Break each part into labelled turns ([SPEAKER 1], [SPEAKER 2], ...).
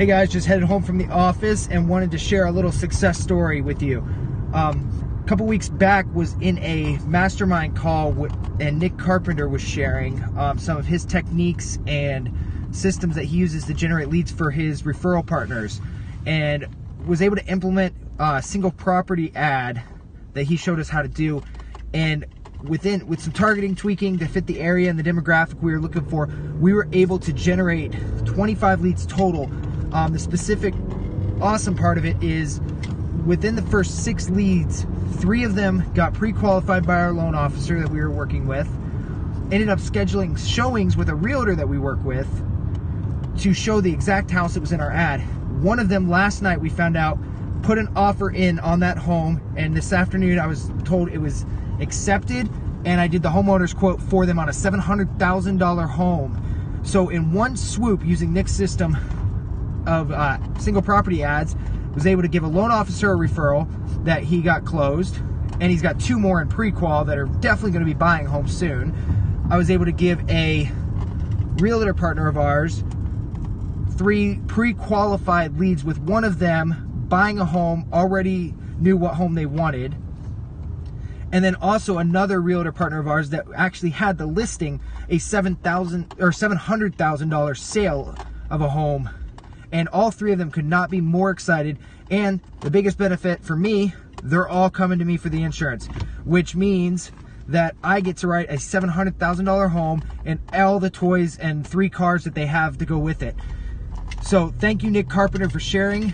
[SPEAKER 1] Hey guys, just headed home from the office and wanted to share a little success story with you. Um, a couple weeks back was in a mastermind call and Nick Carpenter was sharing um, some of his techniques and systems that he uses to generate leads for his referral partners and was able to implement a single property ad that he showed us how to do and within with some targeting tweaking to fit the area and the demographic we were looking for we were able to generate 25 leads total um, the specific awesome part of it is within the first six leads three of them got pre-qualified by our loan officer that we were working with ended up scheduling showings with a realtor that we work with to show the exact house that was in our ad one of them last night we found out put an offer in on that home and this afternoon I was told it was accepted and I did the homeowner's quote for them on a $700,000 home. So in one swoop using Nick's system of uh, single property ads, was able to give a loan officer a referral that he got closed and he's got two more in pre-qual that are definitely going to be buying homes soon. I was able to give a realtor partner of ours three pre-qualified leads with one of them buying a home already knew what home they wanted and then also another realtor partner of ours that actually had the listing a seven thousand or seven hundred thousand dollar sale of a home and all three of them could not be more excited and the biggest benefit for me they're all coming to me for the insurance which means that I get to write a $700,000 home and all the toys and three cars that they have to go with it. So thank you, Nick Carpenter, for sharing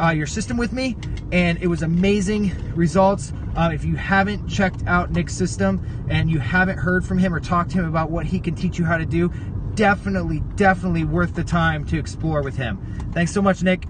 [SPEAKER 1] uh, your system with me and it was amazing results. Uh, if you haven't checked out Nick's system and you haven't heard from him or talked to him about what he can teach you how to do, definitely, definitely worth the time to explore with him. Thanks so much, Nick.